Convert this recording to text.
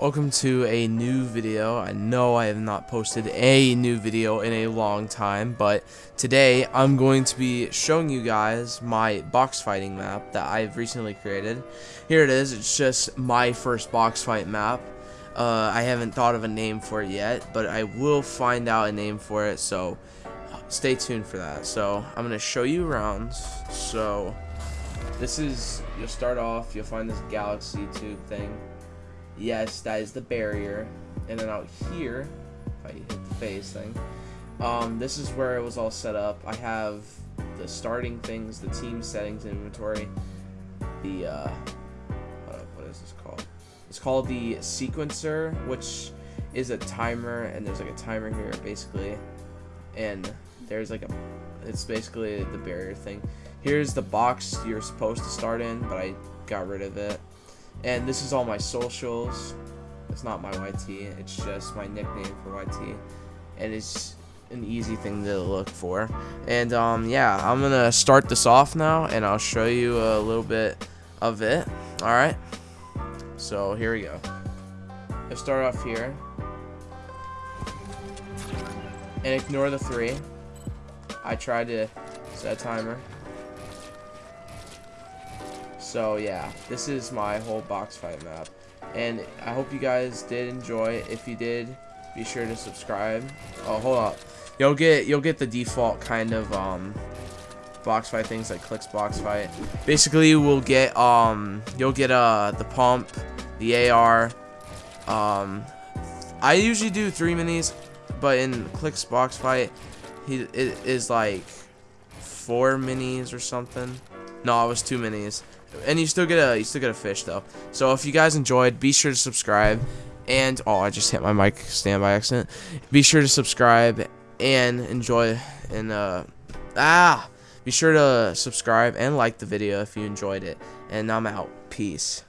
Welcome to a new video. I know I have not posted a new video in a long time, but today I'm going to be showing you guys my box fighting map that I've recently created. Here it is. It's just my first box fight map. Uh, I haven't thought of a name for it yet, but I will find out a name for it, so stay tuned for that. So I'm going to show you around. So this is, you'll start off, you'll find this galaxy tube thing Yes, that is the barrier. And then out here, if I hit the face thing, um, this is where it was all set up. I have the starting things, the team settings inventory, the, uh, what is this called? It's called the sequencer, which is a timer, and there's like a timer here, basically, and there's like a, it's basically the barrier thing. Here's the box you're supposed to start in, but I got rid of it. And this is all my socials. It's not my YT, it's just my nickname for YT. And it's an easy thing to look for. And um, yeah, I'm gonna start this off now and I'll show you a little bit of it. Alright. So here we go. Let's start off here. And ignore the three. I tried to set a timer. So yeah, this is my whole box fight map. And I hope you guys did enjoy. If you did, be sure to subscribe. Oh, hold up. You'll get you'll get the default kind of um box fight things like Clix box fight. Basically, we'll get um you'll get uh the pump, the AR. Um, I usually do three minis, but in Clix box fight, he it is like four minis or something. No, it was two minis. And you still get a you still get a fish though. So if you guys enjoyed, be sure to subscribe. And oh, I just hit my mic stand by accident. Be sure to subscribe and enjoy and uh ah be sure to subscribe and like the video if you enjoyed it. And I'm out. Peace.